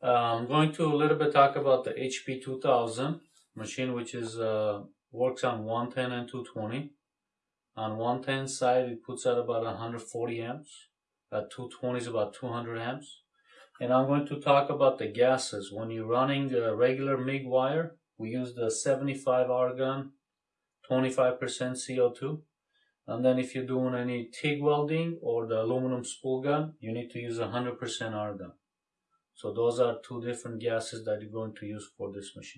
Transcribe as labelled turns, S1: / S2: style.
S1: Uh, I'm going to a little bit talk about the HP 2000 machine, which is uh, works on 110 and 220. On 110 side, it puts out about 140 amps. At 220 is about 200 amps. And I'm going to talk about the gases. When you're running a regular MIG wire, we use the 75 argon, 25% CO2. And then if you're doing any TIG welding or the aluminum spool gun, you need to use 100% argon. So those are two different gases that you're going to use for this machine.